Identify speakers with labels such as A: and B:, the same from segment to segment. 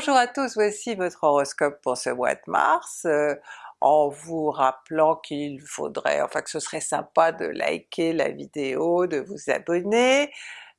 A: Bonjour à tous, voici votre horoscope pour ce mois de mars, euh, en vous rappelant qu'il faudrait, enfin que ce serait sympa de liker la vidéo, de vous abonner.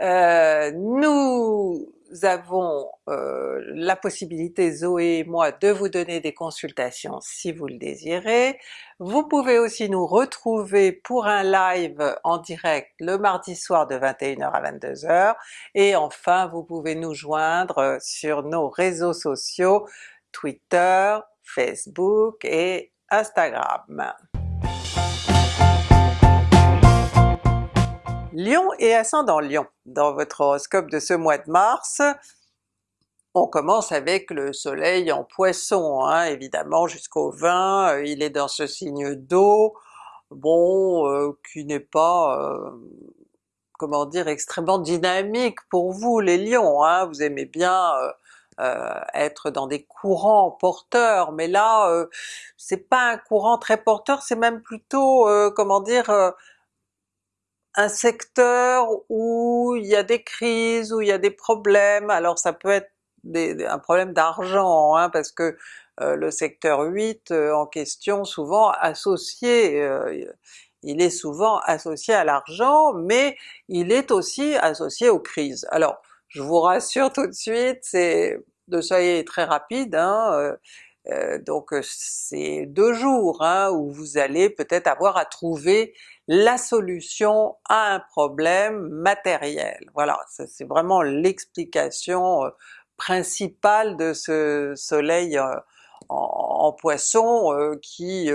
A: Euh, nous avons euh, la possibilité, Zoé et moi, de vous donner des consultations si vous le désirez. Vous pouvez aussi nous retrouver pour un live en direct le mardi soir de 21h à 22h, et enfin vous pouvez nous joindre sur nos réseaux sociaux Twitter, Facebook et Instagram. Lion et ascendant Lion. Dans votre horoscope de ce mois de mars, on commence avec le soleil en poisson, hein, évidemment jusqu'au 20, euh, il est dans ce signe d'eau, bon, euh, qui n'est pas, euh, comment dire, extrêmement dynamique pour vous les lions, hein. vous aimez bien être dans des courants porteurs, mais là c'est pas un courant très porteur, c'est même plutôt, comment dire, un secteur où il y a des crises, où il y a des problèmes, alors ça peut être un problème d'argent, hein, parce que euh, le secteur 8 euh, en question souvent associé, euh, il est souvent associé à l'argent, mais il est aussi associé aux crises. Alors je vous rassure tout de suite, c'est de soyez très rapide, hein, donc c'est deux jours hein, où vous allez peut-être avoir à trouver la solution à un problème matériel. Voilà, c'est vraiment l'explication euh, principale de ce soleil euh, en, Poisson euh, qui,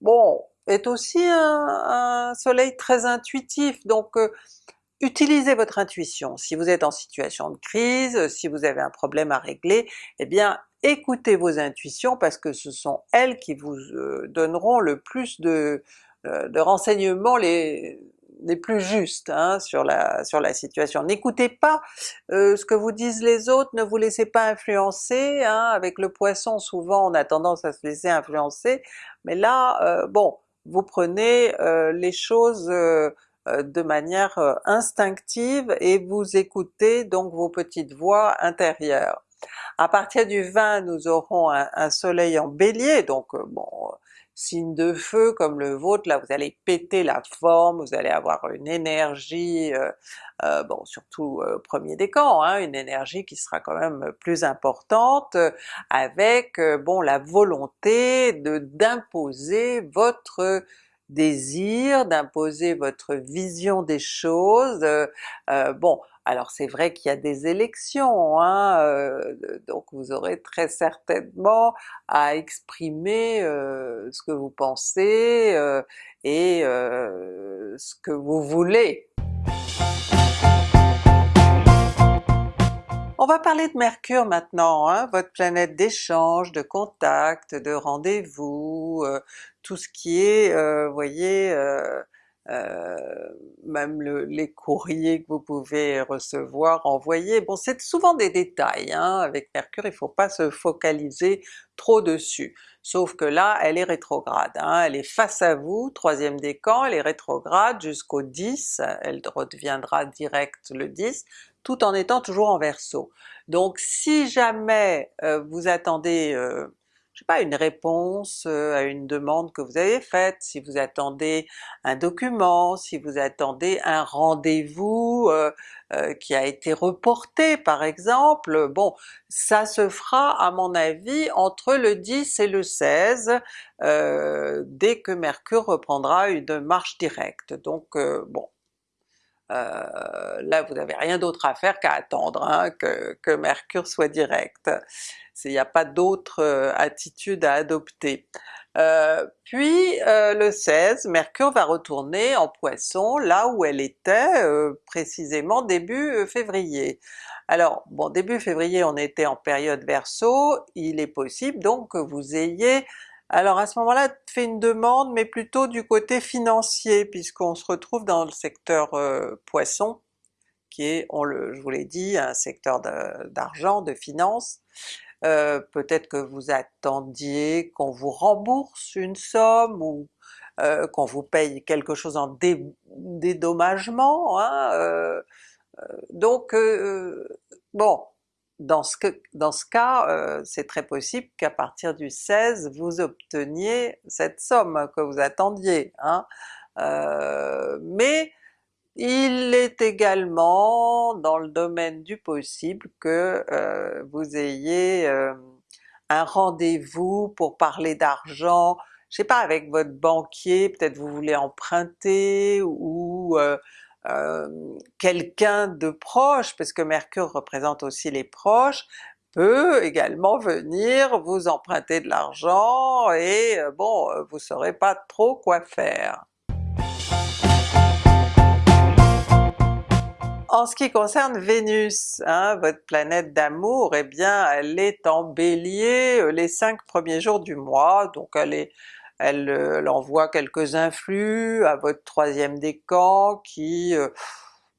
A: bon, est aussi un, soleil très intuitif, donc utilisez votre intuition. Si vous êtes en situation de crise, si vous avez un problème à régler, eh bien écoutez vos intuitions parce que ce sont elles qui vous donneront le plus de, euh, renseignements les, plus justes hein, sur, la, sur la situation. N'écoutez pas euh, ce que vous disent les autres, ne vous laissez pas influencer, hein. avec le Poisson souvent on a tendance à se laisser influencer, mais là euh, bon, vous prenez les choses de manière instinctive et vous écoutez donc vos petites voix intérieures. À partir du 20 nous aurons un, soleil en Bélier, donc bon signe de feu comme le vôtre, là vous allez péter la forme, vous allez avoir une énergie, euh, euh, bon surtout euh, premier décan, hein, une énergie qui sera quand même plus importante, avec bon la volonté de d'imposer votre désir, d'imposer votre vision des choses, bon alors c'est vrai qu'il y a des élections, hein, euh, donc vous aurez très certainement à exprimer euh, ce que vous pensez euh, et ce que vous voulez. On va parler de Mercure maintenant, hein, votre planète d'échange, de contact, de rendez-vous, tout ce qui est, voyez, euh, même les courriers que vous pouvez recevoir, envoyer, bon c'est souvent des détails, hein. avec Mercure il faut pas se focaliser trop dessus. Sauf que là elle est rétrograde, hein. elle est face à vous, troisième décan, elle est rétrograde jusqu'au 10, elle redeviendra direct le 10, tout en étant toujours en Verseau. Donc si jamais euh, vous attendez euh, je sais pas, une réponse euh, à une demande que vous avez faite, si vous attendez un document, si vous attendez un rendez-vous euh, euh, qui a été reporté par exemple, bon ça se fera à mon avis entre le 10 et le 16, dès que Mercure reprendra une marche directe. Donc bon, là vous n'avez rien d'autre à faire qu'à attendre hein, que, Mercure soit direct il n'y a pas d'autre euh, attitude à adopter. Euh, puis euh, le 16, Mercure va retourner en Poisson là où elle était précisément début février. Alors bon début février on était en période Verseau, il est possible donc que vous ayez alors à ce moment-là fait une demande mais plutôt du côté financier puisqu'on se retrouve dans le secteur Poisson qui est, on le, je vous l'ai dit, un secteur d'argent, de, de finances, euh, peut-être que vous attendiez qu'on vous rembourse une somme ou euh, qu'on vous paye quelque chose en dédommagement, hein, euh, donc bon, dans ce, cas, euh, c'est très possible qu'à partir du 16 vous obteniez cette somme que vous attendiez. Hein. Euh, mais il est également dans le domaine du possible que euh, vous ayez un rendez-vous pour parler d'argent, je sais pas avec votre banquier, peut-être vous voulez emprunter ou euh, quelqu'un de proche, parce que Mercure représente aussi les proches, peut également venir vous emprunter de l'argent et euh, bon, euh, vous saurez pas trop quoi faire. En ce qui concerne Vénus, hein, votre planète d'amour, eh bien elle est en Bélier les cinq premiers jours du mois, donc elle est euh, elle, envoie quelques influx à votre troisième décan qui... Euh,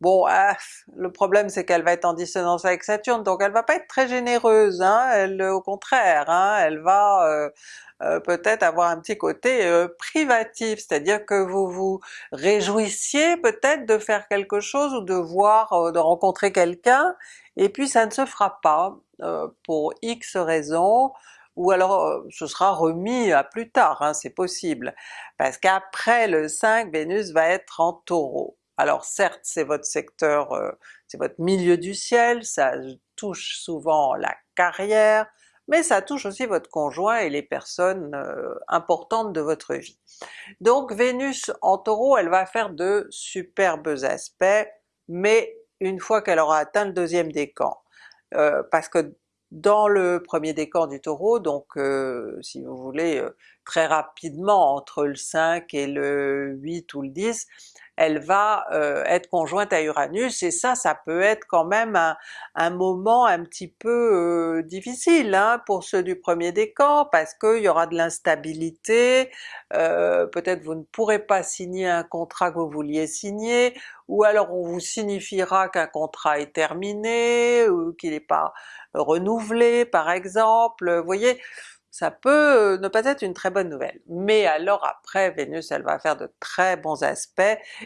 A: bon, ah, le problème c'est qu'elle va être en dissonance avec Saturne, donc elle va pas être très généreuse, hein, elle, au contraire, hein, elle va euh, peut-être avoir un petit côté privatif, c'est-à-dire que vous vous réjouissiez peut-être de faire quelque chose ou de voir, de rencontrer quelqu'un, et puis ça ne se fera pas, pour X raisons, ou alors ce sera remis à plus tard, hein, c'est possible, parce qu'après le 5, Vénus va être en Taureau. Alors certes c'est votre secteur, c'est votre milieu du ciel, ça touche souvent la carrière, mais ça touche aussi votre conjoint et les personnes importantes de votre vie. Donc Vénus en Taureau, elle va faire de superbes aspects, mais une fois qu'elle aura atteint le deuxième décan. Euh, parce que dans le premier décan du Taureau, donc euh, si vous voulez euh, très rapidement entre le 5 et le 8 ou le 10, elle va euh, être conjointe à Uranus et ça, ça peut être quand même un, moment un petit peu difficile hein, pour ceux du premier décan parce qu'il y aura de l'instabilité, peut-être vous ne pourrez pas signer un contrat que vous vouliez signer, ou alors on vous signifiera qu'un contrat est terminé, ou qu'il n'est pas renouvelé par exemple, vous voyez, ça peut ne pas être une très bonne nouvelle. Mais alors après Vénus elle va faire de très bons aspects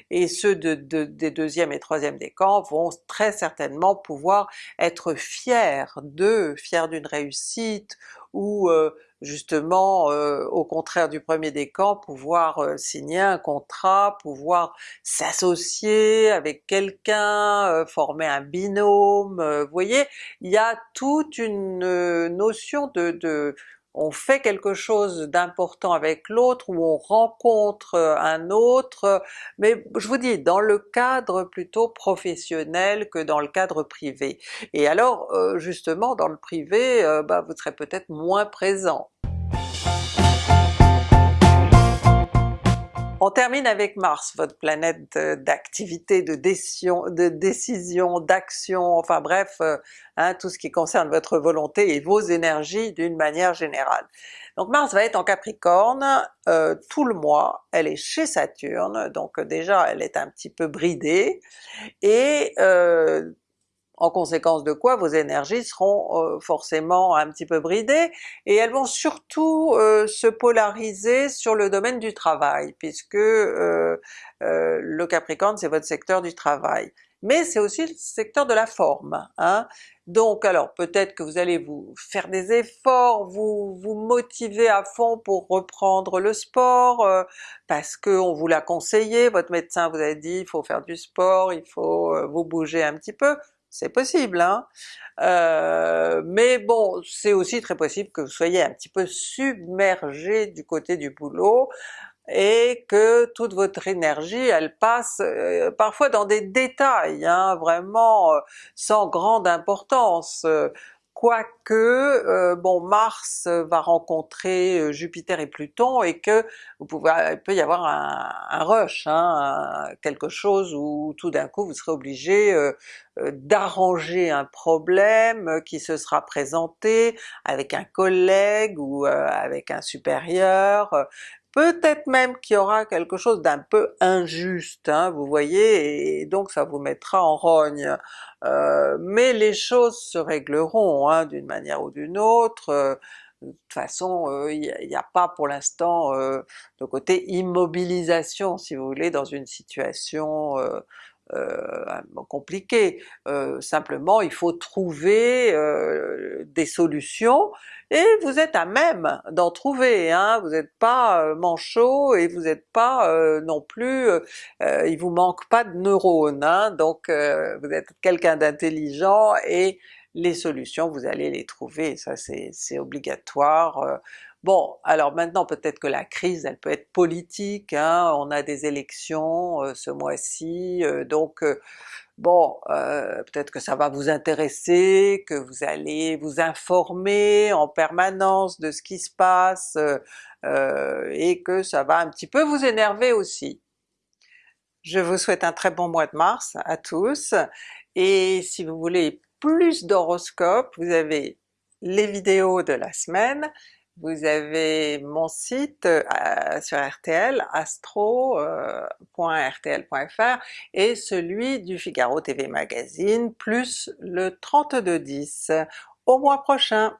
A: et ceux de, des deuxième et troisième décans vont très certainement pouvoir être fiers d'eux, fiers d'une réussite ou euh, justement euh, au contraire du premier décan pouvoir euh, signer un contrat, pouvoir s'associer avec quelqu'un, former un binôme, vous voyez, il y a toute une notion de, de on fait quelque chose d'important avec l'autre, ou on rencontre un autre, mais je vous dis, dans le cadre plutôt professionnel que dans le cadre privé. Et alors euh, justement dans le privé, euh, bah, vous serez peut-être moins présent. On termine avec Mars, votre planète d'activité, de décision, de décision, d'action, enfin bref, euh, hein, tout ce qui concerne votre volonté et vos énergies d'une manière générale. Donc Mars va être en Capricorne euh, tout le mois, elle est chez Saturne, donc déjà elle est un petit peu bridée, et euh, en conséquence de quoi vos énergies seront euh, forcément un petit peu bridées, et elles vont surtout euh, se polariser sur le domaine du travail, puisque euh, le Capricorne c'est votre secteur du travail. Mais c'est aussi le secteur de la forme. Hein? Donc alors peut-être que vous allez vous faire des efforts, vous vous motiver à fond pour reprendre le sport, parce qu'on vous l'a conseillé, votre médecin vous a dit il faut faire du sport, il faut vous bouger un petit peu, c'est possible, hein? Euh, mais bon, c'est aussi très possible que vous soyez un petit peu submergé du côté du boulot, et que toute votre énergie elle passe euh, parfois dans des détails, hein, vraiment euh, sans grande importance quoique euh, bon Mars va rencontrer euh, Jupiter et Pluton et que vous pouvez, peut y avoir un, rush, hein, quelque chose où tout d'un coup vous serez obligé euh, d'arranger un problème qui se sera présenté avec un collègue ou avec un supérieur, peut-être même qu'il y aura quelque chose d'un peu injuste, hein, vous voyez, et donc ça vous mettra en rogne. Euh, mais les choses se régleront hein, d'une manière ou d'une autre, euh, de toute façon euh, il n'y a, pas pour l'instant de côté immobilisation si vous voulez dans une situation compliqué, simplement il faut trouver des solutions et vous êtes à même d'en trouver, hein? vous n'êtes pas manchot et vous n'êtes pas non plus, il vous manque pas de neurones, hein? donc vous êtes quelqu'un d'intelligent et les solutions vous allez les trouver, ça c'est obligatoire. Bon, alors maintenant peut-être que la crise elle peut être politique, hein? on a des élections ce mois-ci, donc bon, peut-être que ça va vous intéresser, que vous allez vous informer en permanence de ce qui se passe, et que ça va un petit peu vous énerver aussi. Je vous souhaite un très bon mois de mars à tous, et si vous voulez plus d'horoscopes, vous avez les vidéos de la semaine, vous avez mon site euh, sur RTL, astro.rtl.fr euh, et celui du Figaro TV Magazine, plus le 3210. Au mois prochain!